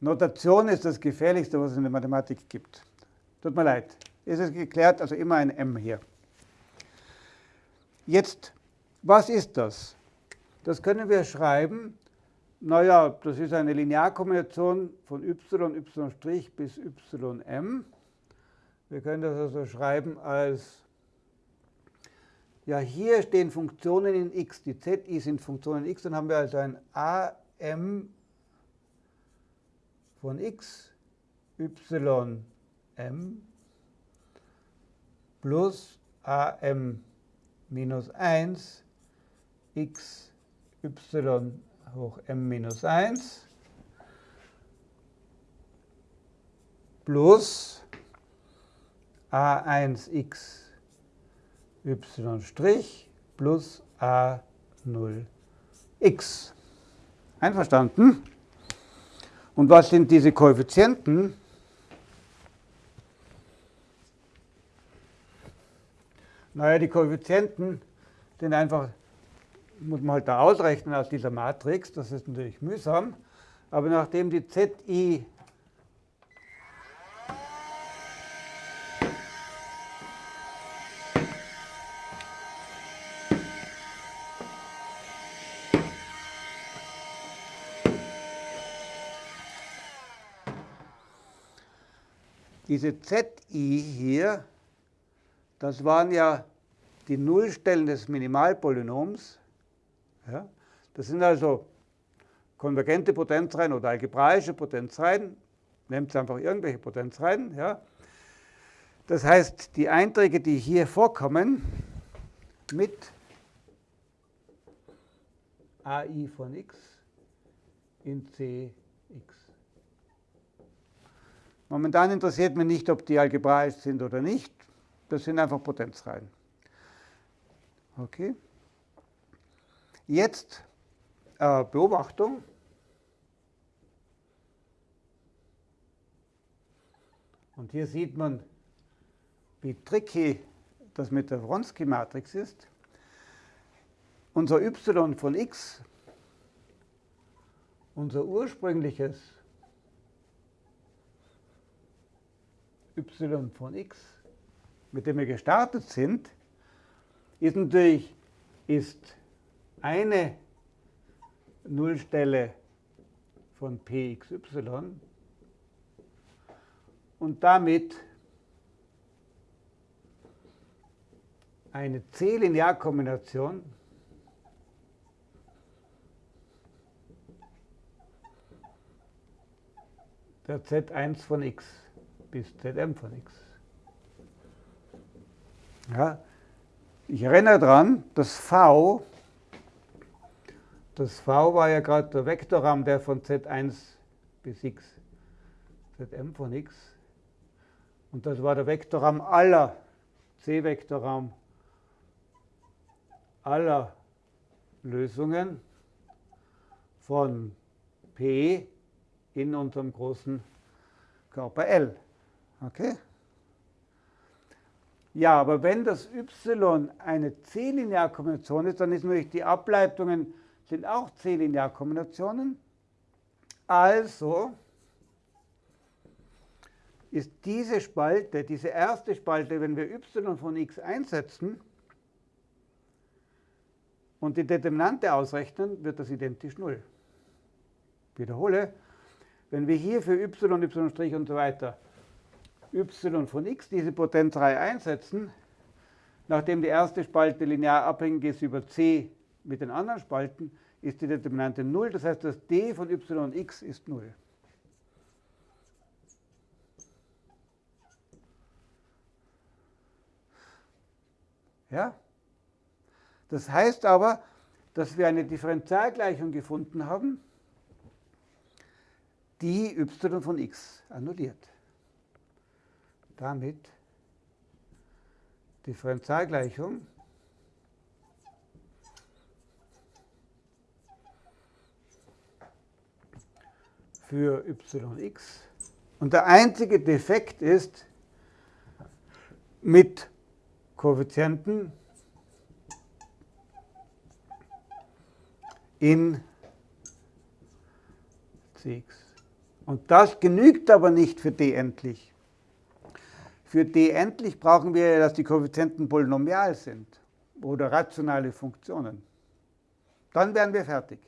Notation ist das Gefährlichste, was es in der Mathematik gibt. Tut mir leid. Ist es geklärt? Also immer ein M hier. Jetzt, was ist das? Das können wir schreiben. Naja, das ist eine Linearkombination von y, y' bis ym. Wir können das also schreiben als, ja, hier stehen Funktionen in x. Die zi sind Funktionen in x. Dann haben wir also ein am von x, ym plus am minus 1 x y hoch m minus 1 plus a1x y' plus a0x. Einverstanden? Und was sind diese Koeffizienten? Naja, die Koeffizienten sind einfach, muss man halt da ausrechnen aus dieser Matrix, das ist natürlich mühsam, aber nachdem die ZI diese ZI hier, das waren ja die Nullstellen des Minimalpolynoms. Ja, das sind also konvergente Potenzreihen oder algebraische Potenzreihen. Nehmt einfach irgendwelche Potenzreihen. Ja. Das heißt, die Einträge, die hier vorkommen, mit AI von x in Cx. Momentan interessiert mich nicht, ob die algebraisch sind oder nicht. Das sind einfach Potenzreihen. Okay. Jetzt äh, Beobachtung. Und hier sieht man, wie tricky das mit der Wronski-Matrix ist. Unser y von x, unser ursprüngliches y von x, mit dem wir gestartet sind, ist natürlich ist eine Nullstelle von pxy und damit eine C-Linearkombination der Z1 von x bis Zm von x. Ja, ich erinnere daran, das V, das V war ja gerade der Vektorraum, der von Z1 bis x, Zm von x, und das war der Vektorraum aller, C-Vektorraum aller Lösungen von P in unserem großen Körper L. Okay? Ja, aber wenn das y eine C-Linearkombination ist, dann ist natürlich die Ableitungen sind auch C-Linearkombinationen. Also ist diese Spalte, diese erste Spalte, wenn wir y von x einsetzen und die Determinante ausrechnen, wird das identisch 0. Wiederhole, wenn wir hier für y, y' und so weiter y von x diese Potenzreihe einsetzen, nachdem die erste Spalte linear abhängig ist über c mit den anderen Spalten, ist die Determinante 0. Das heißt, das d von y und x ist 0. Ja? Das heißt aber, dass wir eine Differentialgleichung gefunden haben, die y von x annulliert. Damit Differentialgleichung für yx. Und der einzige Defekt ist mit Koeffizienten in cx. Und das genügt aber nicht für d endlich. Für d endlich brauchen wir, dass die Koeffizienten polynomial sind oder rationale Funktionen. Dann wären wir fertig.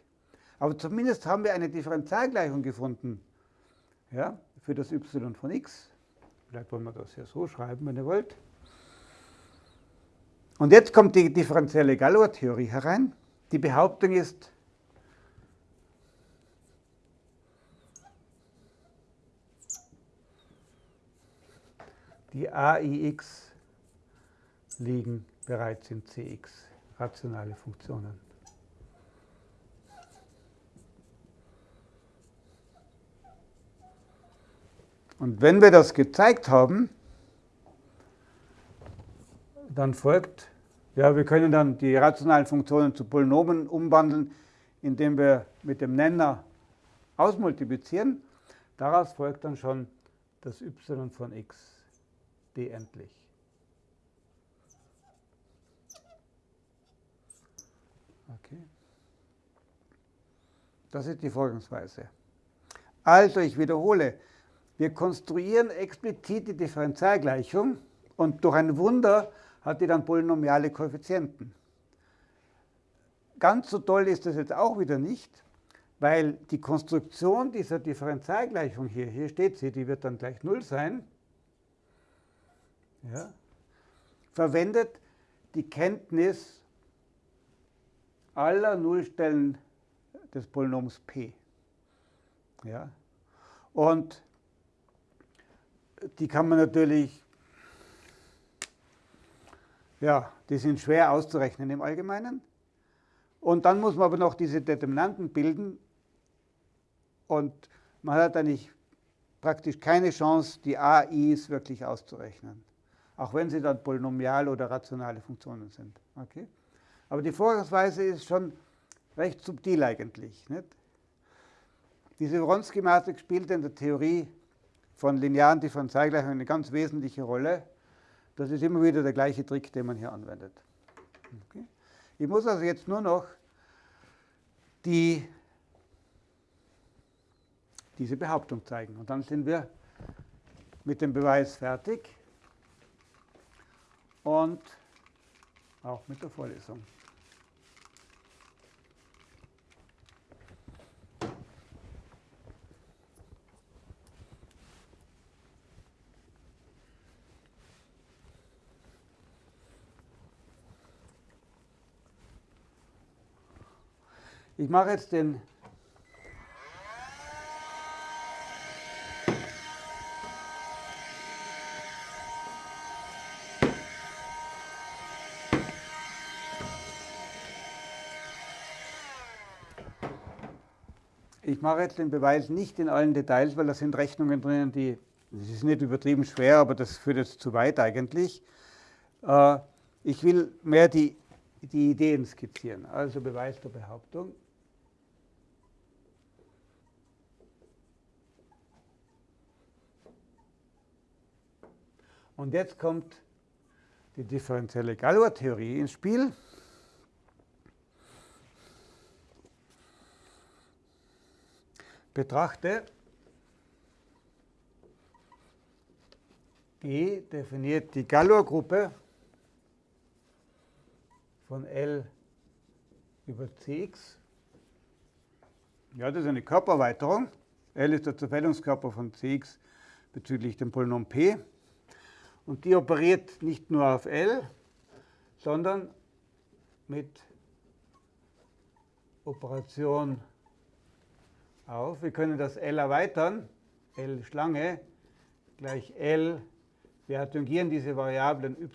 Aber zumindest haben wir eine Differentialgleichung gefunden ja, für das y von x. Vielleicht wollen wir das ja so schreiben, wenn ihr wollt. Und jetzt kommt die differenzielle Galois-Theorie herein. Die Behauptung ist, die AIX liegen bereits in CX, rationale Funktionen. Und wenn wir das gezeigt haben, dann folgt, ja, wir können dann die rationalen Funktionen zu Polynomen umwandeln, indem wir mit dem Nenner ausmultiplizieren. Daraus folgt dann schon das y von x d endlich. Okay. Das ist die Vorgangsweise. Also, ich wiederhole, wir konstruieren explizit die Differentialgleichung und durch ein Wunder hat die dann polynomiale Koeffizienten. Ganz so toll ist das jetzt auch wieder nicht, weil die Konstruktion dieser Differentialgleichung hier, hier steht sie, die wird dann gleich 0 sein, ja, verwendet die Kenntnis aller Nullstellen des Polynoms p. Ja, und die kann man natürlich ja, die sind schwer auszurechnen im Allgemeinen. Und dann muss man aber noch diese Determinanten bilden. Und man hat eigentlich praktisch keine Chance, die AIs wirklich auszurechnen. Auch wenn sie dann polynomial oder rationale Funktionen sind. Okay? Aber die Vorgangsweise ist schon recht subtil eigentlich. Nicht? Diese Wronski-Matrix spielt in der Theorie von linearen Differentialgleichungen eine ganz wesentliche Rolle. Das ist immer wieder der gleiche Trick, den man hier anwendet. Okay. Ich muss also jetzt nur noch die, diese Behauptung zeigen. Und dann sind wir mit dem Beweis fertig und auch mit der Vorlesung. Ich mache jetzt den ich mache jetzt den Beweis nicht in allen Details, weil da sind Rechnungen drinnen, die, das ist nicht übertrieben schwer, aber das führt jetzt zu weit eigentlich. Äh, ich will mehr die, die Ideen skizzieren, also Beweis der Behauptung. Und jetzt kommt die differenzielle Galois-Theorie ins Spiel. Betrachte G definiert die Galois-Gruppe von L über Cx. Ja, das ist eine Körpererweiterung. L ist der Zerfällungskörper von Cx bezüglich dem Polynom P. Und die operiert nicht nur auf L, sondern mit Operation auf. Wir können das L erweitern, L Schlange gleich L. Wir adjungieren diese Variablen y',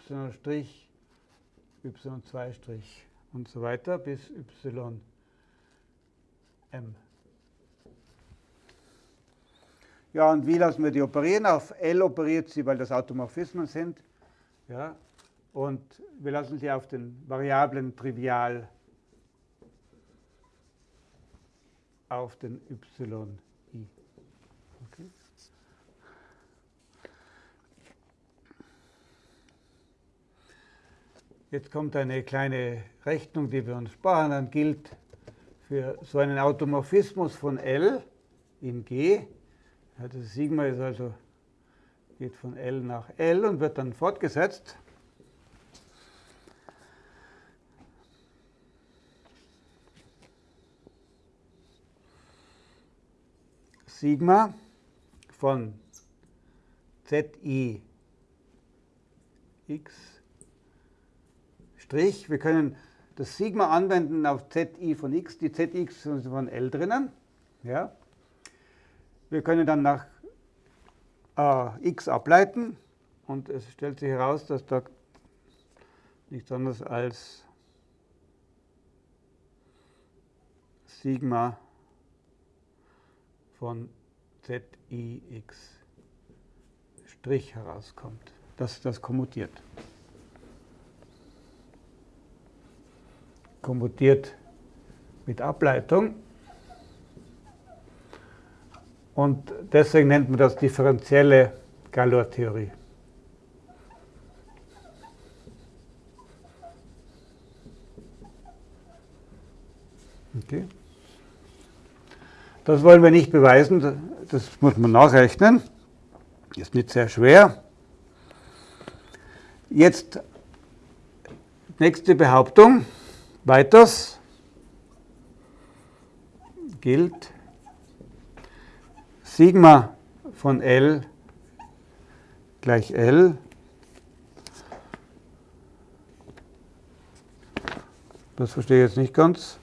y2' und so weiter bis ym. Ja, und wie lassen wir die operieren? Auf L operiert sie, weil das Automorphismen sind. Ja, und wir lassen sie auf den Variablen trivial auf den yi. Okay. Jetzt kommt eine kleine Rechnung, die wir uns sparen. Dann gilt für so einen Automorphismus von L in G ja, das Sigma ist also, geht von L nach L und wird dann fortgesetzt. Sigma von Zi x Strich. Wir können das Sigma anwenden auf Zi von x. Die Zx sind von L drinnen. Ja. Wir können dann nach äh, x ableiten und es stellt sich heraus, dass da nichts anderes als Sigma von ZIX Strich herauskommt. dass das kommutiert. Kommutiert mit Ableitung. Und deswegen nennt man das differenzielle Galois-Theorie. Okay. Das wollen wir nicht beweisen, das muss man nachrechnen. Ist nicht sehr schwer. Jetzt nächste Behauptung. Weiters gilt Sigma von L gleich L. Das verstehe ich jetzt nicht ganz.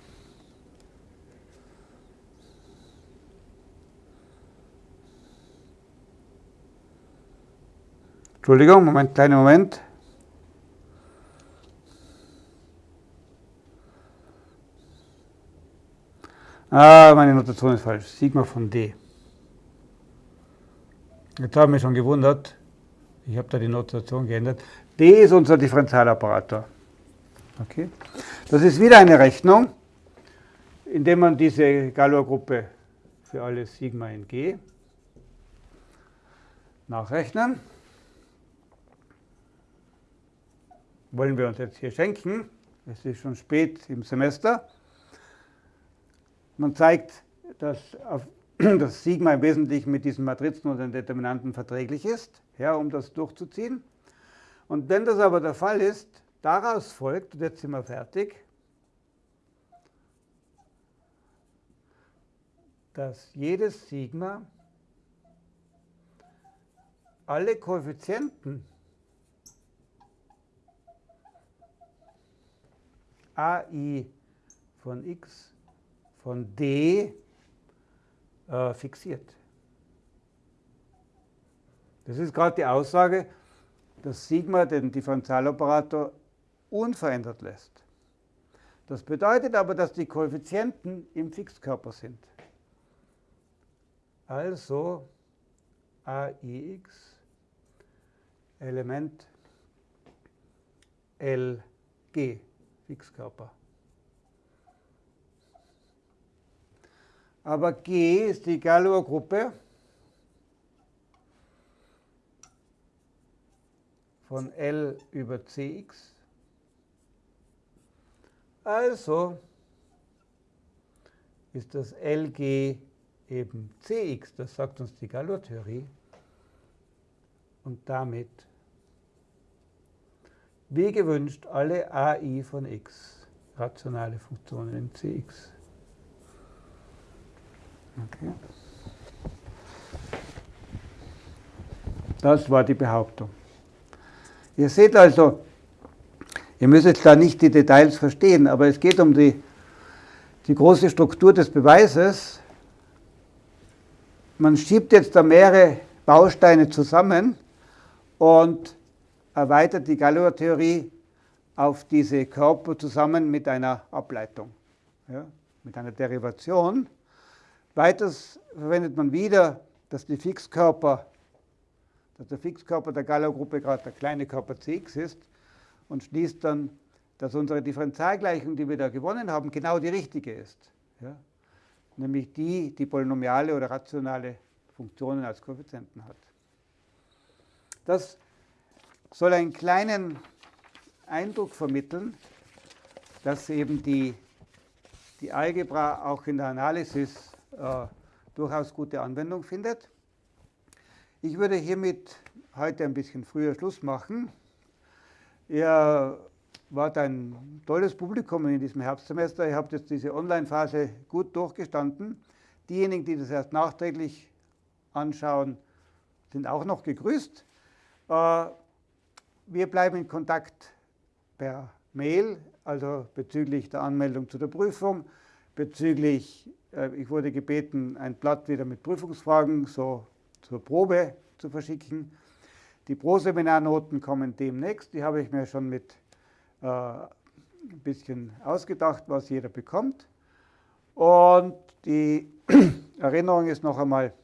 Entschuldigung, Moment, kleinen Moment. Ah, meine Notation ist falsch. Sigma von D. Jetzt haben wir schon gewundert, ich habe da die Notation geändert. D ist unser Differentialoperator. Okay. Das ist wieder eine Rechnung, indem man diese Galois-Gruppe für alle Sigma in G nachrechnen. Wollen wir uns jetzt hier schenken. Es ist schon spät im Semester. Man zeigt, dass auf dass Sigma im Wesentlichen mit diesen Matrizen und den Determinanten verträglich ist, ja, um das durchzuziehen. Und wenn das aber der Fall ist, daraus folgt, und jetzt sind wir fertig, dass jedes Sigma alle Koeffizienten ai von x von d äh, fixiert. Das ist gerade die Aussage, dass Sigma den Differentialoperator unverändert lässt. Das bedeutet aber, dass die Koeffizienten im Fixkörper sind. Also AIX Element LG Fixkörper. Aber G ist die Galois-Gruppe von L über Cx. Also ist das LG eben Cx, das sagt uns die Galois-Theorie. Und damit, wie gewünscht, alle AI von x, rationale Funktionen in Cx. Okay. Das war die Behauptung. Ihr seht also, ihr müsst jetzt da nicht die Details verstehen, aber es geht um die, die große Struktur des Beweises. Man schiebt jetzt da mehrere Bausteine zusammen und erweitert die Galois-Theorie auf diese Körper zusammen mit einer Ableitung, ja, mit einer Derivation. Weiters verwendet man wieder, dass die Fixkörper, dass der Fixkörper der Galois-Gruppe gerade der kleine Körper Cx ist und schließt dann, dass unsere Differentialgleichung, die wir da gewonnen haben, genau die richtige ist. Ja? Nämlich die, die polynomiale oder rationale Funktionen als Koeffizienten hat. Das soll einen kleinen Eindruck vermitteln, dass eben die, die Algebra auch in der Analysis äh, durchaus gute Anwendung findet. Ich würde hiermit heute ein bisschen früher Schluss machen. Ihr wart ein tolles Publikum in diesem Herbstsemester. Ihr habt jetzt diese Online-Phase gut durchgestanden. Diejenigen, die das erst nachträglich anschauen, sind auch noch gegrüßt. Wir bleiben in Kontakt per Mail, also bezüglich der Anmeldung zu der Prüfung, bezüglich äh, ich wurde gebeten, ein Blatt wieder mit Prüfungsfragen so zur Probe zu verschicken. Die Pro-Seminarnoten kommen demnächst. Die habe ich mir schon mit äh, ein bisschen ausgedacht, was jeder bekommt. Und die Erinnerung ist noch einmal,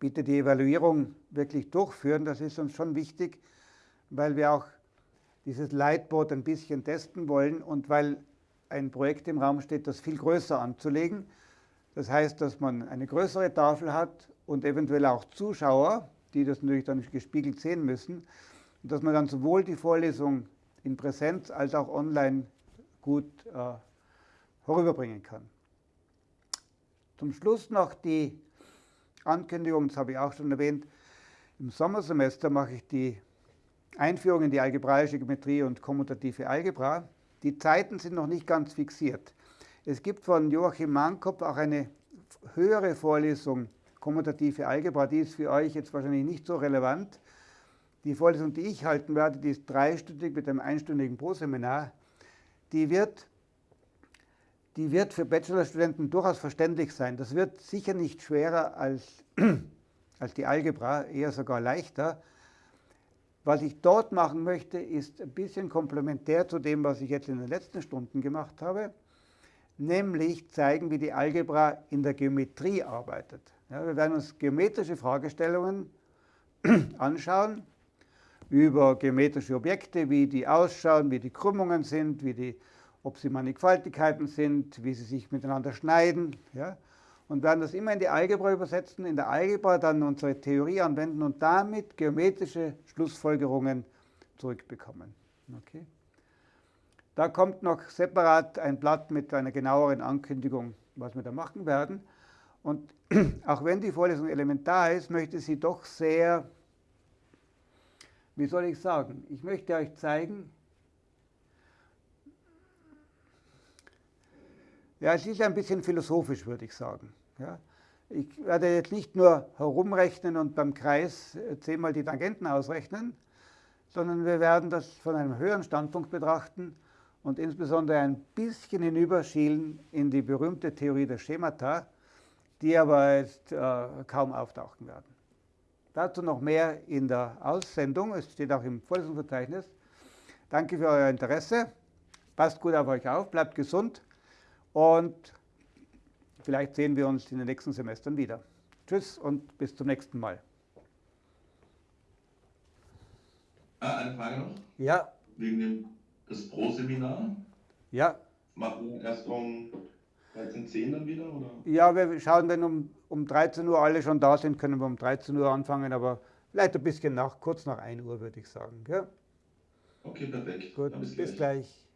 bitte die Evaluierung wirklich durchführen. Das ist uns schon wichtig, weil wir auch dieses Leitboard ein bisschen testen wollen und weil ein Projekt im Raum steht, das viel größer anzulegen. Das heißt, dass man eine größere Tafel hat und eventuell auch Zuschauer, die das natürlich dann gespiegelt sehen müssen, und dass man dann sowohl die Vorlesung in Präsenz als auch online gut äh, vorüberbringen kann. Zum Schluss noch die Ankündigung, das habe ich auch schon erwähnt, im Sommersemester mache ich die Einführung in die algebraische Geometrie und kommutative Algebra. Die Zeiten sind noch nicht ganz fixiert. Es gibt von Joachim Mankop auch eine höhere Vorlesung, kommutative Algebra, die ist für euch jetzt wahrscheinlich nicht so relevant. Die Vorlesung, die ich halten werde, die ist dreistündig mit einem einstündigen Pro-Seminar. Die wird, die wird für Bachelorstudenten durchaus verständlich sein. Das wird sicher nicht schwerer als, als die Algebra, eher sogar leichter. Was ich dort machen möchte, ist ein bisschen komplementär zu dem, was ich jetzt in den letzten Stunden gemacht habe nämlich zeigen, wie die Algebra in der Geometrie arbeitet. Ja, wir werden uns geometrische Fragestellungen anschauen über geometrische Objekte, wie die ausschauen, wie die Krümmungen sind, wie die, ob sie Mannigfaltigkeiten sind, wie sie sich miteinander schneiden. Ja, und werden das immer in die Algebra übersetzen, in der Algebra dann unsere Theorie anwenden und damit geometrische Schlussfolgerungen zurückbekommen. Okay? Da kommt noch separat ein Blatt mit einer genaueren Ankündigung, was wir da machen werden. Und auch wenn die Vorlesung elementar ist, möchte sie doch sehr, wie soll ich sagen, ich möchte euch zeigen, ja, es ist ein bisschen philosophisch, würde ich sagen. Ja. Ich werde jetzt nicht nur herumrechnen und beim Kreis zehnmal die Tangenten ausrechnen, sondern wir werden das von einem höheren Standpunkt betrachten und insbesondere ein bisschen hinüberschielen in die berühmte Theorie der Schemata, die aber jetzt äh, kaum auftauchen werden. Dazu noch mehr in der Aussendung, es steht auch im Vorlesungsverzeichnis. Danke für euer Interesse, passt gut auf euch auf, bleibt gesund und vielleicht sehen wir uns in den nächsten Semestern wieder. Tschüss. Und bis zum nächsten Mal. Ah, eine Frage noch? Ja, Wegen dem das Pro-Seminar. ja, Machen wir erst um 13.10 dann wieder? Oder? ja, wir schauen, wenn um, um 13 Uhr alle schon da sind, können wir um 13 Uhr anfangen, aber vielleicht ein bisschen nach, kurz nach 1 Uhr würde ich sagen. Gell? Okay, perfekt. Gut, bis gleich. gleich.